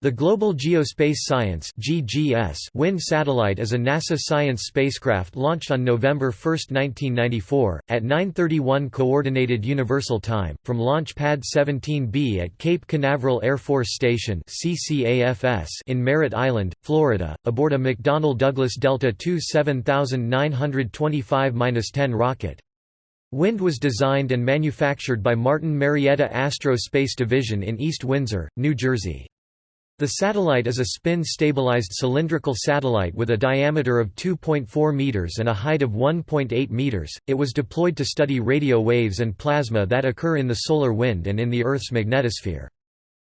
The Global Geospace Science Wind satellite is a NASA science spacecraft launched on November 1, 1994, at 9:31 Coordinated Universal Time from Launch Pad 17B at Cape Canaveral Air Force Station in Merritt Island, Florida, aboard a McDonnell Douglas Delta II 7925-10 rocket. Wind was designed and manufactured by Martin Marietta Astro Space Division in East Windsor, New Jersey. The satellite is a spin-stabilized cylindrical satellite with a diameter of 2.4 meters and a height of 1.8 meters. It was deployed to study radio waves and plasma that occur in the solar wind and in the Earth's magnetosphere.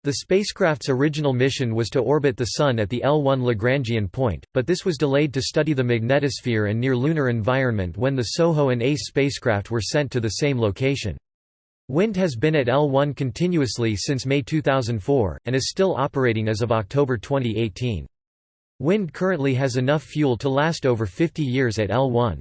The spacecraft's original mission was to orbit the Sun at the L1 Lagrangian point, but this was delayed to study the magnetosphere and near-lunar environment when the SOHO and ACE spacecraft were sent to the same location. Wind has been at L1 continuously since May 2004, and is still operating as of October 2018. Wind currently has enough fuel to last over 50 years at L1.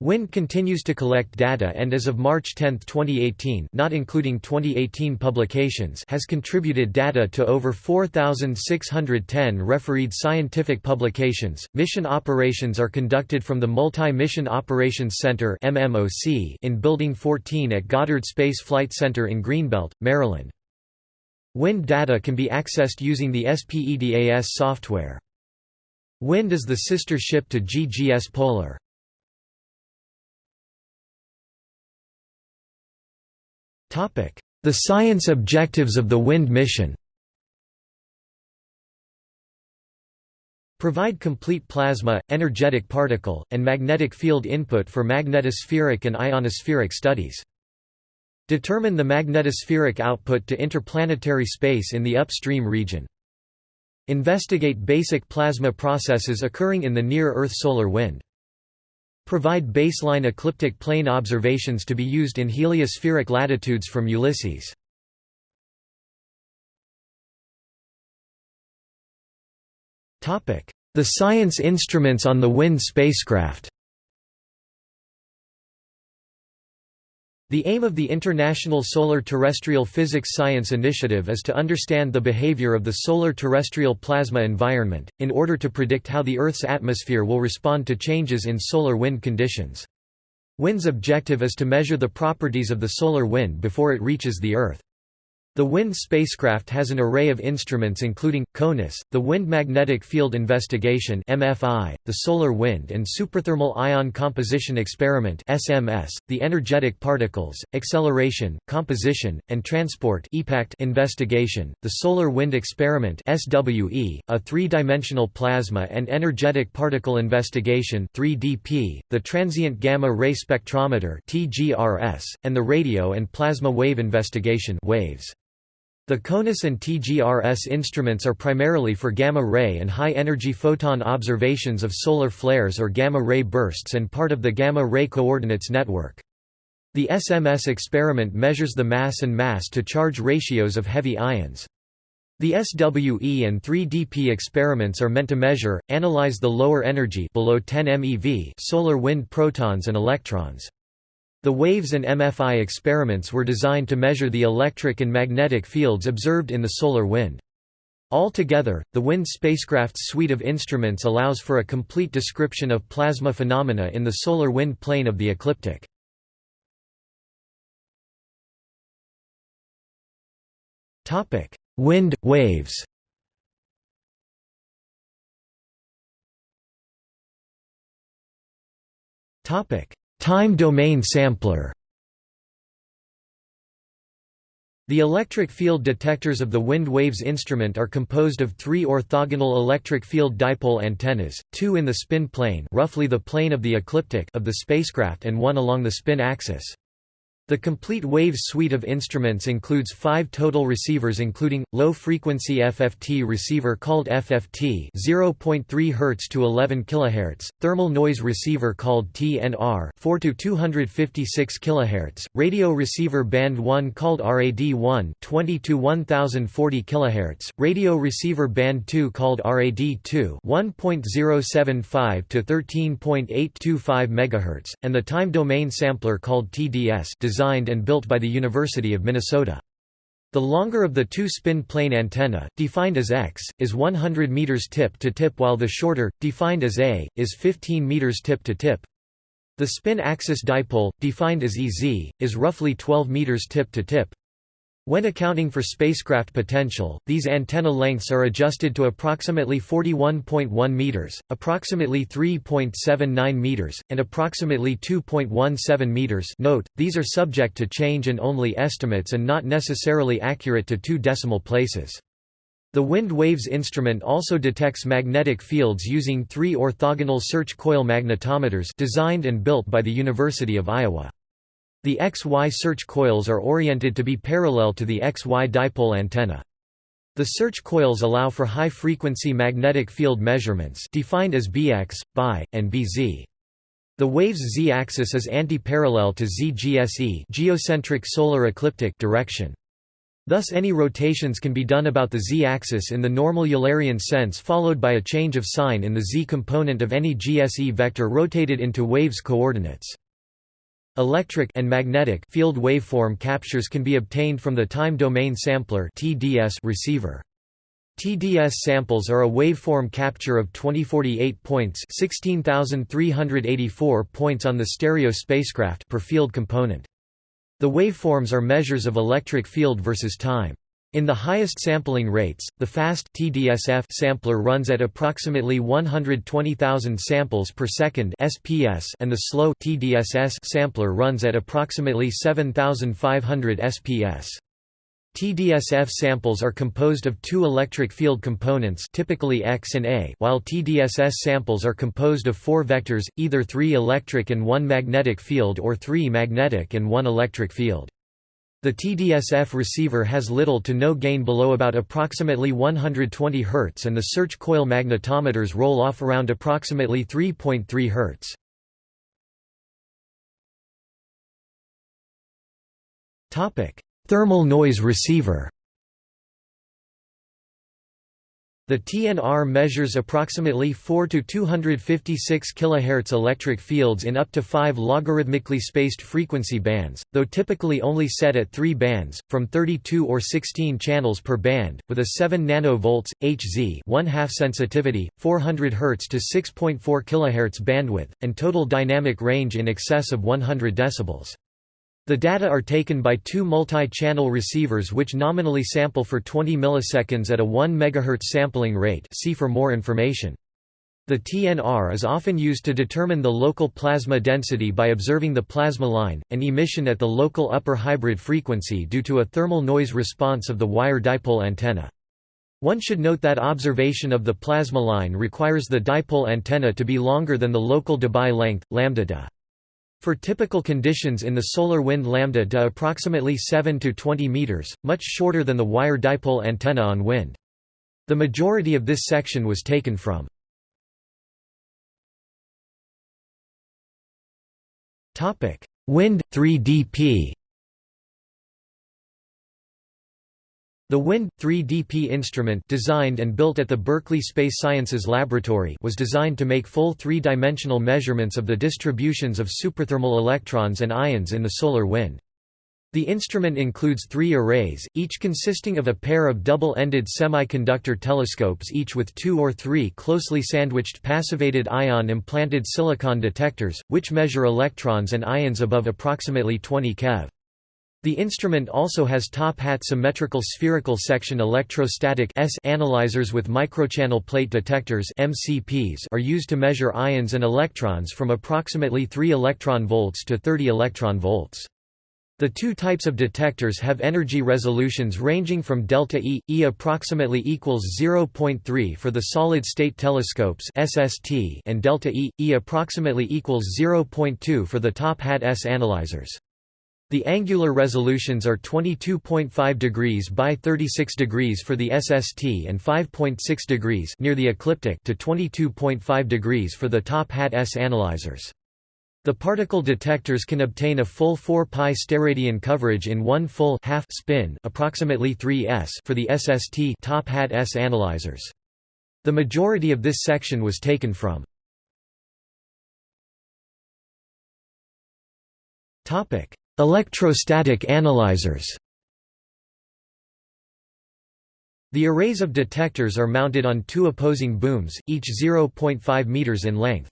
Wind continues to collect data and as of March 10, 2018 not including 2018 publications has contributed data to over 4,610 refereed scientific publications. Mission operations are conducted from the Multi-Mission Operations Center in Building 14 at Goddard Space Flight Center in Greenbelt, Maryland. Wind data can be accessed using the SPEDAS software. Wind is the sister ship to GGS Polar. The science objectives of the WIND mission Provide complete plasma, energetic particle, and magnetic field input for magnetospheric and ionospheric studies. Determine the magnetospheric output to interplanetary space in the upstream region. Investigate basic plasma processes occurring in the near-Earth solar wind. Provide baseline ecliptic plane observations to be used in heliospheric latitudes from Ulysses. The science instruments on the WIND spacecraft The aim of the International Solar Terrestrial Physics Science Initiative is to understand the behavior of the solar terrestrial plasma environment, in order to predict how the Earth's atmosphere will respond to changes in solar wind conditions. WIND's objective is to measure the properties of the solar wind before it reaches the Earth. The WIND spacecraft has an array of instruments including, CONUS, the Wind Magnetic Field Investigation MFI, the Solar Wind and Superthermal Ion Composition Experiment the Energetic Particles, Acceleration, Composition, and Transport investigation, the Solar Wind Experiment SWE, a three-dimensional plasma and energetic particle investigation 3DP, the Transient Gamma Ray Spectrometer TGRS, and the Radio and Plasma Wave Investigation WAVES. The CONUS and TGRS instruments are primarily for gamma-ray and high-energy photon observations of solar flares or gamma-ray bursts and part of the gamma-ray coordinates network. The SMS experiment measures the mass and mass-to-charge ratios of heavy ions. The SWE and 3DP experiments are meant to measure, analyze the lower energy below 10 MeV solar wind protons and electrons. The WAVES and MFI experiments were designed to measure the electric and magnetic fields observed in the solar wind. Altogether, the WIND spacecraft's suite of instruments allows for a complete description of plasma phenomena in the solar wind plane of the ecliptic. Wind, waves Time domain sampler The electric field detectors of the wind waves instrument are composed of three orthogonal electric field dipole antennas, two in the spin plane roughly the plane of the ecliptic of the spacecraft and one along the spin axis. The complete WAVES suite of instruments includes five total receivers including, low-frequency FFT receiver called FFT 0.3 Hz to 11 kHz, thermal noise receiver called TNR 4 to 256 kHz, radio receiver band 1 called RAD1 20 to 1040 kHz, radio receiver band 2 called RAD2 1.075 to 13.825 MHz, and the time domain sampler called TDS designed and built by the University of Minnesota. The longer of the two spin plane antenna, defined as x, is 100 meters tip to tip while the shorter, defined as a, is 15 meters tip to tip. The spin axis dipole, defined as EZ, is roughly 12 meters tip to tip. When accounting for spacecraft potential, these antenna lengths are adjusted to approximately 41.1 meters, approximately 3.79 meters, and approximately 2.17 meters. Note: these are subject to change and only estimates and not necessarily accurate to two decimal places. The Wind Waves instrument also detects magnetic fields using three orthogonal search coil magnetometers designed and built by the University of Iowa. The XY search coils are oriented to be parallel to the XY dipole antenna. The search coils allow for high-frequency magnetic field measurements defined as Bx, By, and Bz. The wave's z-axis is anti-parallel to ZGSE geocentric solar ecliptic direction. Thus any rotations can be done about the z-axis in the normal Eulerian sense followed by a change of sign in the z-component of any GSE vector rotated into wave's coordinates. Electric and magnetic field waveform captures can be obtained from the time domain sampler (TDS) receiver. TDS samples are a waveform capture of 2048 points, 16384 points on the stereo spacecraft per field component. The waveforms are measures of electric field versus time. In the highest sampling rates, the fast TDSF sampler runs at approximately 120,000 samples per second (SPS) and the slow TDSS sampler runs at approximately 7,500 SPS. TDSF samples are composed of two electric field components typically X and A while TDSS samples are composed of four vectors, either three electric and one magnetic field or three magnetic and one electric field. The TDSF receiver has little to no gain below about approximately 120 Hz and the search coil magnetometers roll off around approximately 3.3 Hz. Thermal noise receiver The TNR measures approximately 4 to 256 kHz electric fields in up to 5 logarithmically spaced frequency bands, though typically only set at 3 bands, from 32 or 16 channels per band, with a 7 nanovolts Hz 1 half sensitivity, 400 Hz to 6.4 kHz bandwidth, and total dynamic range in excess of 100 decibels. The data are taken by two multi-channel receivers which nominally sample for 20 milliseconds at a 1 MHz sampling rate see for more information. The TNR is often used to determine the local plasma density by observing the plasma line, and emission at the local upper hybrid frequency due to a thermal noise response of the wire dipole antenna. One should note that observation of the plasma line requires the dipole antenna to be longer than the local Debye length, lambda. For typical conditions in the solar wind lambda de approximately 7 to 20 meters, much shorter than the wire dipole antenna on wind. The majority of this section was taken from Wind 3DP The WIND 3DP instrument designed and built at the Berkeley Space Sciences Laboratory was designed to make full three-dimensional measurements of the distributions of superthermal electrons and ions in the solar wind. The instrument includes three arrays, each consisting of a pair of double-ended semiconductor telescopes each with two or three closely sandwiched passivated ion implanted silicon detectors, which measure electrons and ions above approximately 20 keV. The instrument also has top-hat symmetrical spherical section electrostatic S analyzers with microchannel plate detectors MCPs are used to measure ions and electrons from approximately 3 electron volts to 30 electron volts. The two types of detectors have energy resolutions ranging from delta E, E approximately equals 0.3 for the solid-state telescopes SST and delta E, E approximately equals 0.2 for the top-hat S analyzers. The angular resolutions are 22.5 degrees by 36 degrees for the SST and 5.6 degrees near the ecliptic to 22.5 degrees for the top hat S analyzers. The particle detectors can obtain a full 4 pi steradian coverage in one full half spin, approximately 3 s for the SST top hat S analyzers. The majority of this section was taken from Topic: Electrostatic analyzers The arrays of detectors are mounted on two opposing booms, each 0.5 meters in length.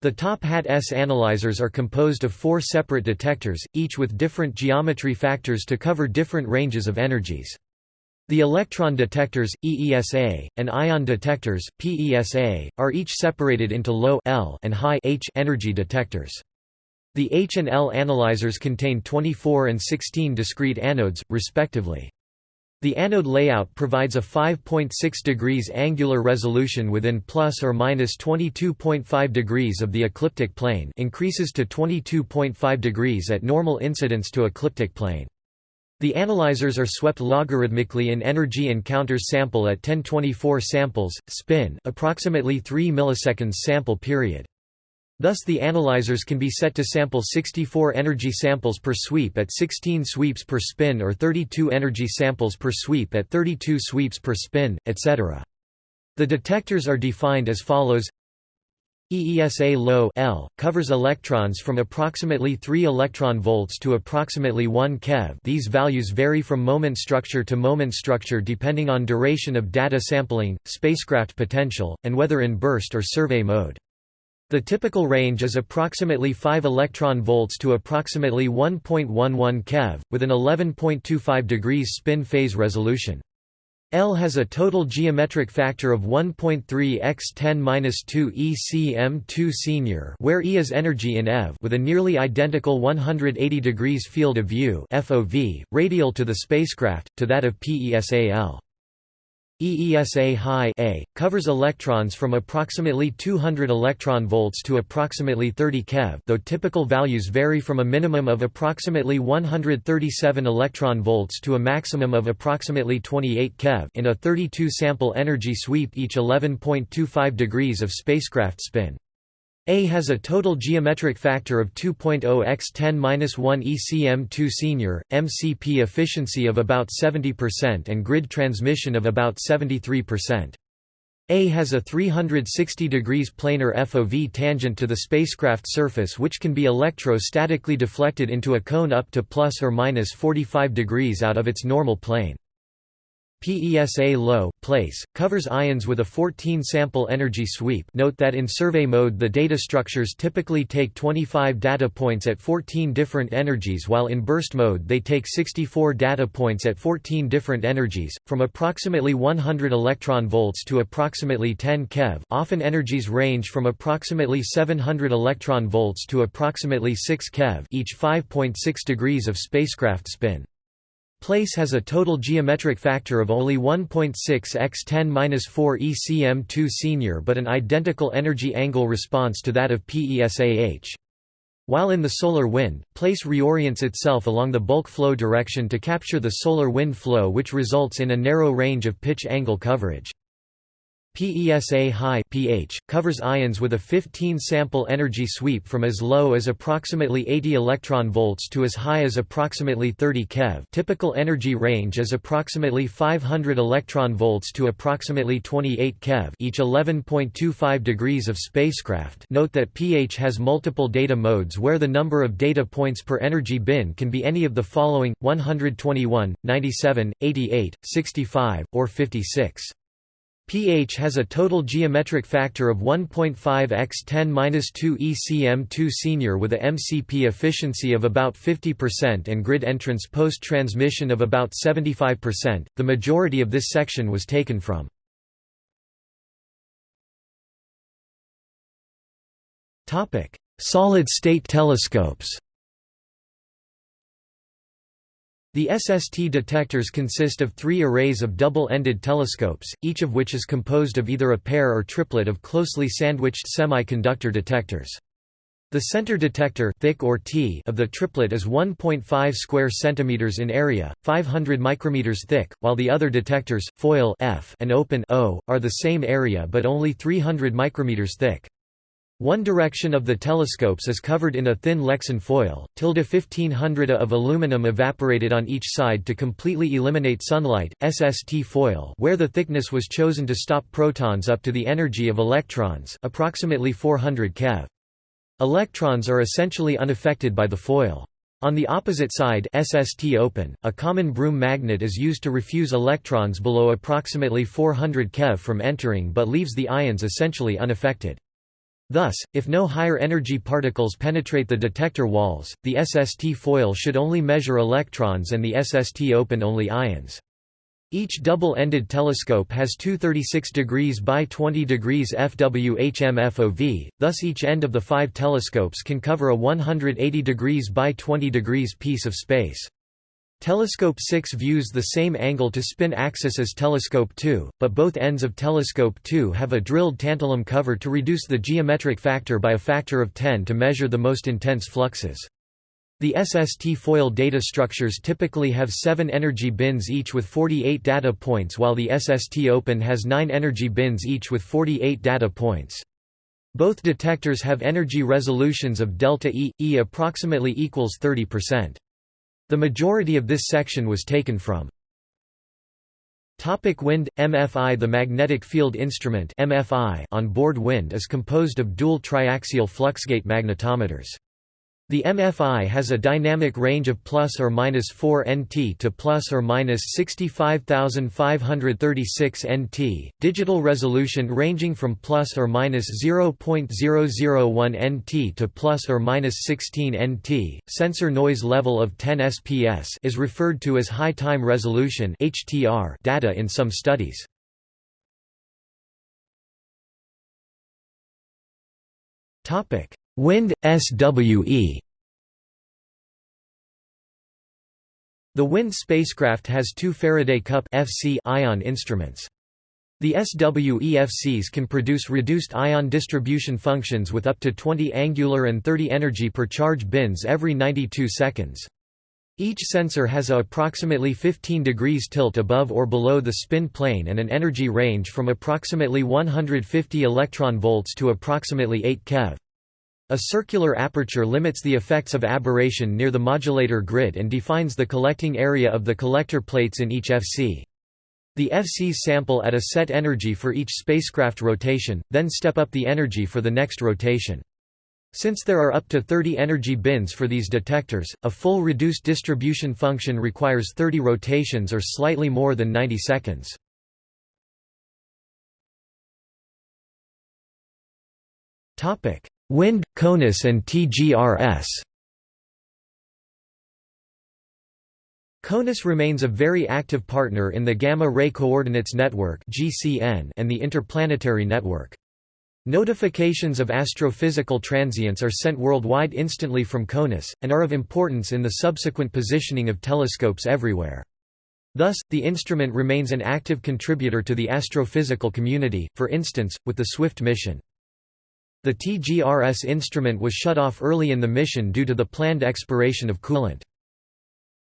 The top hat S analyzers are composed of four separate detectors, each with different geometry factors to cover different ranges of energies. The electron detectors, EESA, and ion detectors, PESA, are each separated into low L and high H energy detectors. The H and L analyzers contain 24 and 16 discrete anodes, respectively. The anode layout provides a 5.6 degrees angular resolution within plus or minus 22.5 degrees of the ecliptic plane increases to 22.5 degrees at normal incidence to ecliptic plane. The analyzers are swept logarithmically in energy encounters sample at 1024 samples, spin approximately 3 milliseconds sample period. Thus the analyzers can be set to sample 64 energy samples per sweep at 16 sweeps per spin or 32 energy samples per sweep at 32 sweeps per spin, etc. The detectors are defined as follows EESA low L covers electrons from approximately 3 electron volts to approximately 1 keV. These values vary from moment structure to moment structure depending on duration of data sampling, spacecraft potential, and whether in burst or survey mode. The typical range is approximately 5 electron volts to approximately 1.11 keV, with an 11.25 degrees spin phase resolution. L has a total geometric factor of 1.3 x 10-2 ECM2 senior where E is energy in eV with a nearly identical 180 degrees field of view FOV, radial to the spacecraft, to that of PESA-L. EESA high A covers electrons from approximately 200 electron volts to approximately 30 keV, though typical values vary from a minimum of approximately 137 electron volts to a maximum of approximately 28 keV in a 32 sample energy sweep each 11.25 degrees of spacecraft spin. A has a total geometric factor of 2.0 x 10-1 ECM2 senior, MCP efficiency of about 70% and grid transmission of about 73%. A has a 360 degrees planar FOV tangent to the spacecraft surface which can be electrostatically deflected into a cone up to plus or minus 45 degrees out of its normal plane. PESA low place covers ions with a 14 sample energy sweep. Note that in survey mode the data structures typically take 25 data points at 14 different energies while in burst mode they take 64 data points at 14 different energies from approximately 100 electron volts to approximately 10 keV. Often energies range from approximately 700 electron volts to approximately 6 keV, each 5.6 degrees of spacecraft spin. Place has a total geometric factor of only 1.6 x 10-4 ECM2 senior but an identical energy angle response to that of PESAH. While in the solar wind, place reorients itself along the bulk flow direction to capture the solar wind flow which results in a narrow range of pitch angle coverage. PESA high pH covers ions with a 15 sample energy sweep from as low as approximately 80 electron volts to as high as approximately 30 keV. Typical energy range is approximately 500 electron volts to approximately 28 keV, each 11.25 degrees of spacecraft. Note that pH has multiple data modes where the number of data points per energy bin can be any of the following: 121, 97, 88, 65, or 56 pH has a total geometric factor of 1.5 x 10-2 ECM2 senior with a MCP efficiency of about 50% and grid entrance post-transmission of about 75%. The majority of this section was taken from Topic: Solid-state telescopes. The SST detectors consist of three arrays of double-ended telescopes, each of which is composed of either a pair or triplet of closely sandwiched semiconductor detectors. The center detector thick or T of the triplet is 1.5 square centimeters in area, 500 micrometers thick, while the other detectors, foil F and open O, are the same area but only 300 micrometers thick. One direction of the telescopes is covered in a thin Lexan foil, tilde 1500 of aluminum evaporated on each side to completely eliminate sunlight, SST foil where the thickness was chosen to stop protons up to the energy of electrons approximately 400 keV. Electrons are essentially unaffected by the foil. On the opposite side SST open, a common Broom magnet is used to refuse electrons below approximately 400 keV from entering but leaves the ions essentially unaffected. Thus, if no higher energy particles penetrate the detector walls, the SST foil should only measure electrons and the SST open only ions. Each double-ended telescope has two 36 degrees by 20 degrees FWHM FOV, thus each end of the five telescopes can cover a 180 degrees by 20 degrees piece of space. Telescope 6 views the same angle to spin axis as Telescope 2, but both ends of Telescope 2 have a drilled tantalum cover to reduce the geometric factor by a factor of 10 to measure the most intense fluxes. The SST foil data structures typically have 7 energy bins each with 48 data points while the SST Open has 9 energy bins each with 48 data points. Both detectors have energy resolutions of delta E, E approximately equals 30%. The majority of this section was taken from Topic wind MFI The magnetic field instrument MFI on board wind is composed of dual triaxial fluxgate magnetometers. The MFI has a dynamic range of plus or minus 4 nt to plus or minus 65536 nt, digital resolution ranging from plus or minus 0.001 nt to plus or minus 16 nt. Sensor noise level of 10 SPS is referred to as high time resolution (HTR) data in some studies. Topic: Wind, SWE The WIND spacecraft has two Faraday Cup FC ion instruments. The SWEFCs can produce reduced ion distribution functions with up to 20 angular and 30 energy per charge bins every 92 seconds. Each sensor has a approximately 15 degrees tilt above or below the spin plane and an energy range from approximately 150 electron volts to approximately 8 keV. A circular aperture limits the effects of aberration near the modulator grid and defines the collecting area of the collector plates in each FC. The FCs sample at a set energy for each spacecraft rotation, then step up the energy for the next rotation. Since there are up to 30 energy bins for these detectors, a full reduced distribution function requires 30 rotations or slightly more than 90 seconds. Wind, CONUS and TGRS CONUS remains a very active partner in the Gamma Ray Coordinates Network and the Interplanetary Network. Notifications of astrophysical transients are sent worldwide instantly from CONUS, and are of importance in the subsequent positioning of telescopes everywhere. Thus, the instrument remains an active contributor to the astrophysical community, for instance, with the SWIFT mission. The TGRS instrument was shut off early in the mission due to the planned expiration of coolant.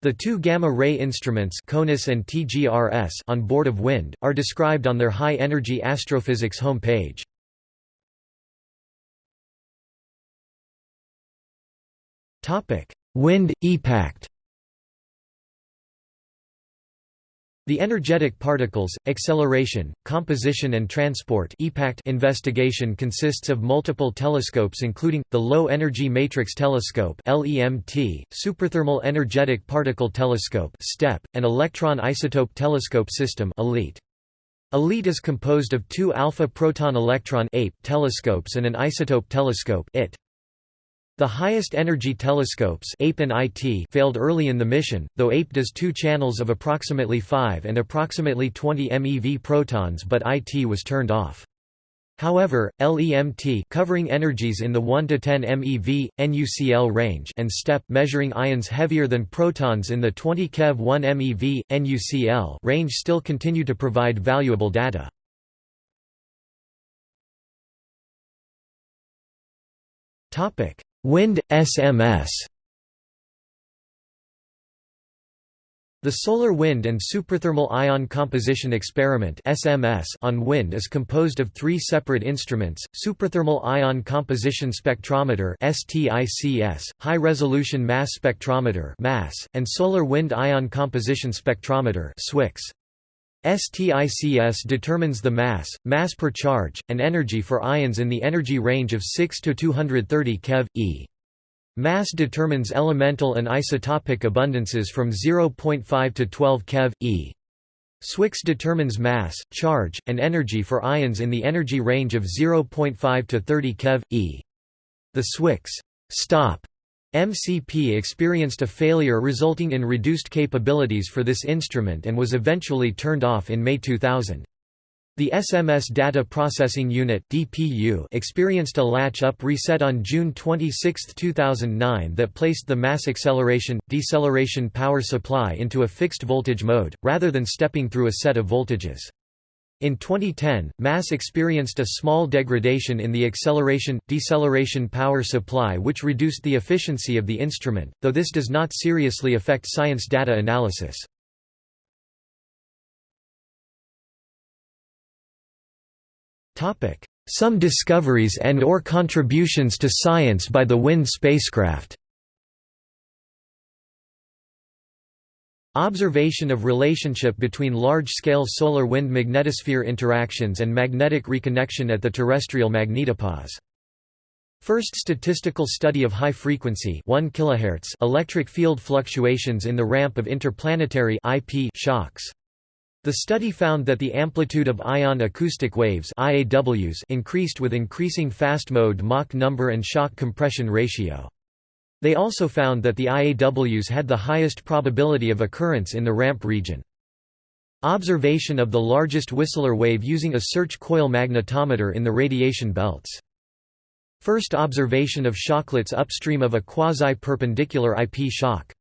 The two gamma-ray instruments CONUS and TGRS on board of WIND, are described on their high-energy astrophysics home page. WIND, EPACT The energetic particles, acceleration, composition and transport investigation consists of multiple telescopes including, the Low Energy Matrix Telescope Superthermal Energetic Particle Telescope (STEP) and Electron Isotope Telescope System ELITE. Is composed of two alpha proton electron telescopes and an isotope telescope IT. The highest energy telescopes APE and IT failed early in the mission, though APE does two channels of approximately 5 and approximately 20 MeV protons but IT was turned off. However, LEMT covering energies in the 1 to 10 MeV NuCl range and STEP measuring ions heavier than protons in the 20 keV 1 MeV NuCl range still continue to provide valuable data. Topic: Wind, SMS The Solar Wind and Superthermal Ion Composition Experiment SMS on wind is composed of three separate instruments, Superthermal Ion Composition Spectrometer STICS, High-Resolution Mass Spectrometer and Solar Wind Ion Composition Spectrometer. STICS determines the mass, mass per charge, and energy for ions in the energy range of 6 to 230 keV, e. Mass determines elemental and isotopic abundances from 0.5 to 12 keV, e. SWICS determines mass, charge, and energy for ions in the energy range of 0.5 to 30 keV, e. The SWICS stop MCP experienced a failure resulting in reduced capabilities for this instrument and was eventually turned off in May 2000. The SMS Data Processing Unit (DPU) experienced a latch-up reset on June 26, 2009 that placed the mass acceleration deceleration power supply into a fixed voltage mode rather than stepping through a set of voltages. In 2010, MASS experienced a small degradation in the acceleration deceleration power supply which reduced the efficiency of the instrument, though this does not seriously affect science data analysis. Some discoveries and or contributions to science by the WIND spacecraft Observation of relationship between large-scale solar wind magnetosphere interactions and magnetic reconnection at the terrestrial magnetopause. First statistical study of high-frequency electric field fluctuations in the ramp of interplanetary IP shocks. The study found that the amplitude of ion acoustic waves IAWs increased with increasing fast mode Mach number and shock compression ratio. They also found that the IAWs had the highest probability of occurrence in the ramp region. Observation of the largest Whistler wave using a search coil magnetometer in the radiation belts. First observation of shocklets upstream of a quasi-perpendicular IP shock.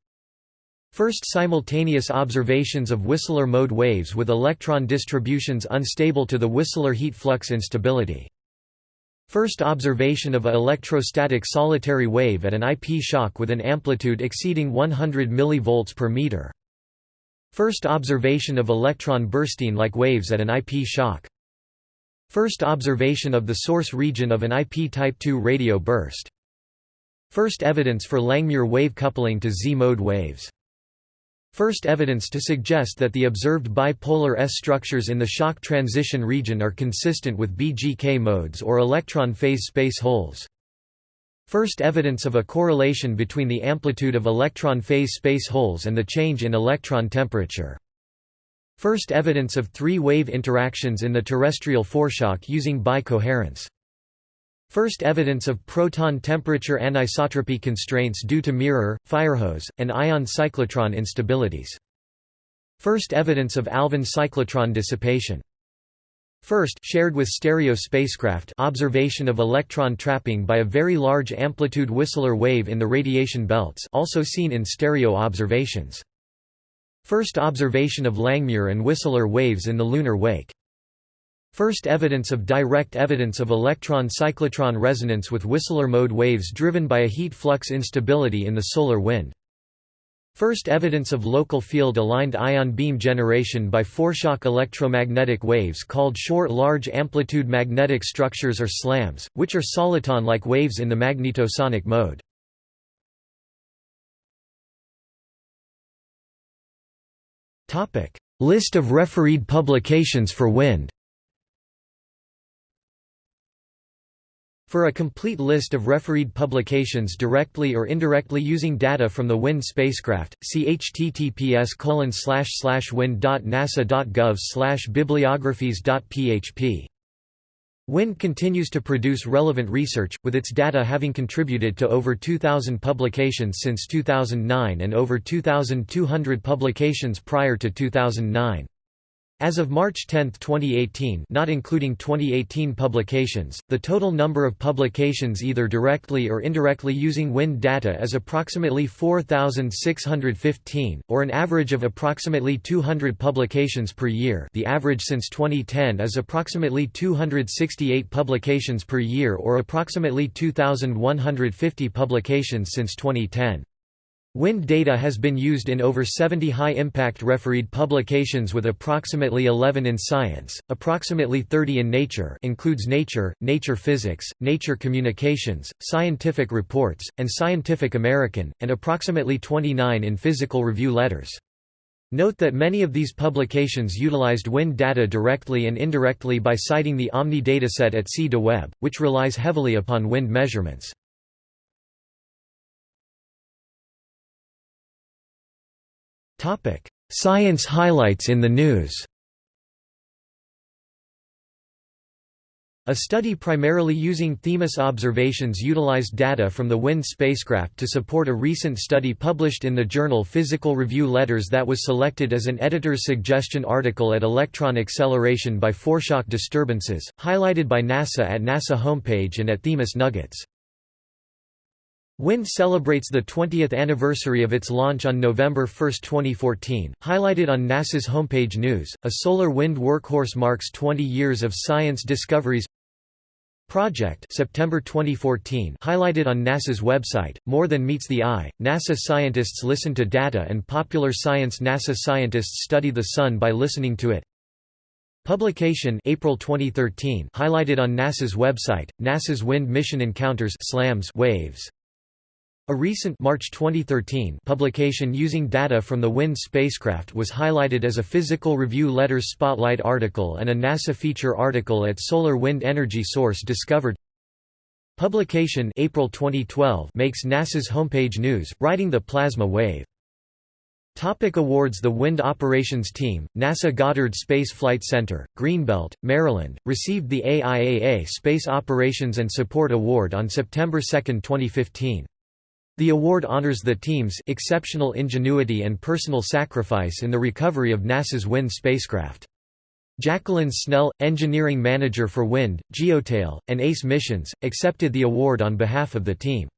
First simultaneous observations of Whistler mode waves with electron distributions unstable to the Whistler heat flux instability. First observation of a electrostatic solitary wave at an IP shock with an amplitude exceeding 100 mV per meter. First observation of electron bursting-like waves at an IP shock. First observation of the source region of an IP type II radio burst. First evidence for Langmuir wave coupling to Z-mode waves. First evidence to suggest that the observed bipolar S structures in the shock transition region are consistent with BGK modes or electron phase space holes. First evidence of a correlation between the amplitude of electron phase space holes and the change in electron temperature. First evidence of three-wave interactions in the terrestrial foreshock using bicoherence. First evidence of proton temperature anisotropy constraints due to mirror, firehose, and ion cyclotron instabilities. First evidence of Alfvén cyclotron dissipation. First shared with stereo spacecraft observation of electron trapping by a very large amplitude Whistler wave in the radiation belts also seen in stereo observations. First observation of Langmuir and Whistler waves in the lunar wake. First evidence of direct evidence of electron-cyclotron resonance with Whistler mode waves driven by a heat flux instability in the solar wind. First evidence of local field-aligned ion beam generation by foreshock electromagnetic waves called short large amplitude magnetic structures or SLAMs, which are soliton-like waves in the magnetosonic mode. List of refereed publications for wind For a complete list of refereed publications directly or indirectly using data from the WIND spacecraft, see https wind.nasa.gov bibliographies.php. WIND continues to produce relevant research, with its data having contributed to over 2,000 publications since 2009 and over 2,200 publications prior to 2009. As of March 10, 2018 not including 2018 publications, the total number of publications either directly or indirectly using WIND data is approximately 4,615, or an average of approximately 200 publications per year the average since 2010 is approximately 268 publications per year or approximately 2,150 publications since 2010. Wind data has been used in over 70 high-impact refereed publications with approximately 11 in Science, approximately 30 in Nature includes Nature, Nature Physics, Nature Communications, Scientific Reports, and Scientific American, and approximately 29 in Physical Review Letters. Note that many of these publications utilized wind data directly and indirectly by citing the Omni dataset at CDAWeb, which relies heavily upon wind measurements. Science highlights in the news A study primarily using Themis observations utilized data from the WIND spacecraft to support a recent study published in the journal Physical Review Letters that was selected as an editor's suggestion article at Electron Acceleration by Foreshock Disturbances, highlighted by NASA at NASA homepage and at Themis Nuggets. WIND celebrates the 20th anniversary of its launch on November 1, 2014, highlighted on NASA's homepage news. A solar wind workhorse marks 20 years of science discoveries. Project September 2014 highlighted on NASA's website, More Than Meets the Eye, NASA scientists listen to data and popular science NASA scientists study the Sun by listening to it. Publication April 2013 highlighted on NASA's website, NASA's Wind Mission Encounters SLAMs Waves. A recent March 2013 publication using data from the WIND spacecraft was highlighted as a Physical Review Letters Spotlight article and a NASA feature article at Solar Wind Energy Source discovered. Publication April 2012 makes NASA's homepage news, writing the plasma wave. Topic awards The Wind Operations Team, NASA Goddard Space Flight Center, Greenbelt, Maryland, received the AIAA Space Operations and Support Award on September 2, 2015. The award honors the team's exceptional ingenuity and personal sacrifice in the recovery of NASA's WIND spacecraft. Jacqueline Snell, engineering manager for WIND, GeoTail, and ACE missions, accepted the award on behalf of the team.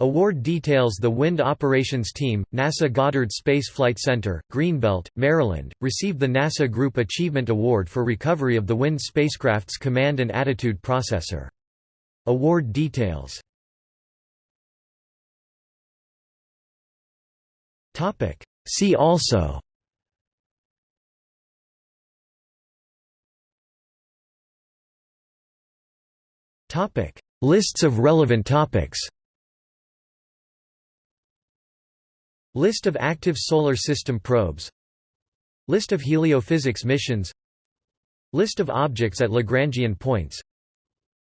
Award details the Wind Operations Team, NASA Goddard Space Flight Center, Greenbelt, Maryland, received the NASA Group Achievement Award for recovery of the WIND spacecraft's command and attitude processor. Award details Topic. See also. Topic. Lists of relevant topics. List of active Solar System probes. List of heliophysics missions. List of objects at Lagrangian points.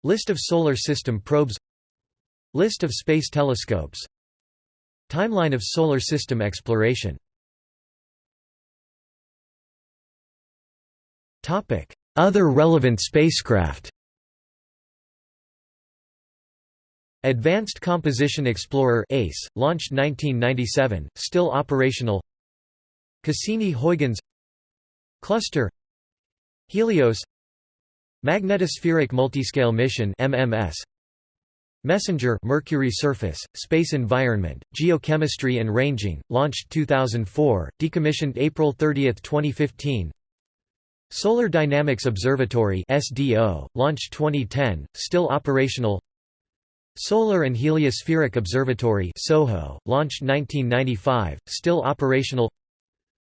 List of Solar System probes. List of space telescopes Timeline of Solar System exploration. Other relevant spacecraft. Advanced Composition Explorer ACE, launched 1997, still operational. Cassini-Huygens Cluster. Helios. Magnetospheric Multiscale Mission MMS Messenger Mercury surface, space environment, geochemistry and ranging, launched 2004, decommissioned April 30, 2015 Solar Dynamics Observatory SDO, launched 2010, still operational. Solar and Heliospheric Observatory SOHO, launched 1995, still operational.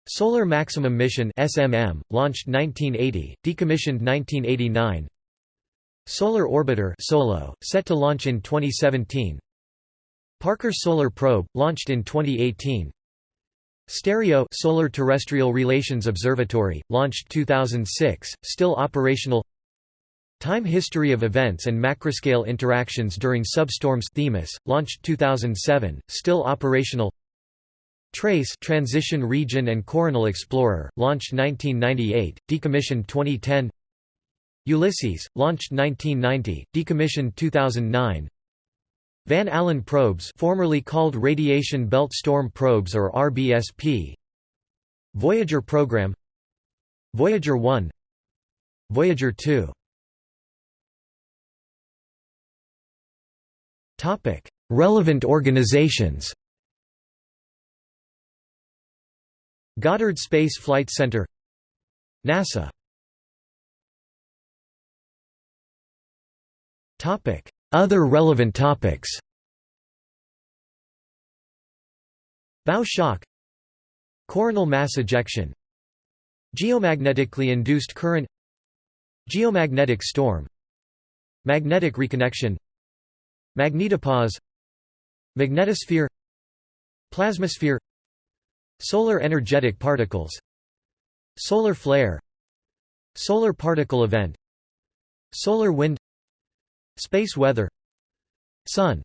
Solar Maximum Mission SMM, launched 1980, decommissioned 1989 Solar Orbiter Solo, set to launch in 2017 Parker Solar Probe, launched in 2018 Stereo Solar Terrestrial Relations Observatory, launched 2006, still operational. Time History of Events and Macroscale Interactions During Substorms Themis, launched 2007, still operational. Trace Transition Region and Coronal Explorer, launched 1998, decommissioned 2010 Ulysses, launched 1990, decommissioned 2009 Van Allen probes formerly called Radiation Belt Storm Probes or RBSP Voyager program. Voyager 1 Voyager 2 Topic: Relevant organizations. Goddard Space Flight Center. NASA Other relevant topics. Bow shock. Coronal mass ejection. Geomagnetically induced current. Geomagnetic storm. Magnetic reconnection. Magnetopause. Magnetosphere. Plasmasphere. Solar energetic particles. Solar flare. Solar particle event. Solar wind Space weather. Sun